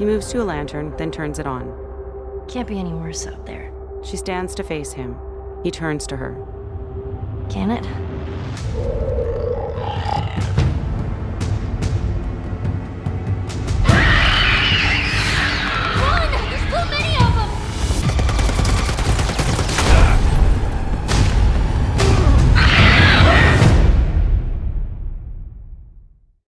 He moves to a lantern, then turns it on. Can't be any worse out there. She stands to face him. He turns to her. Can it?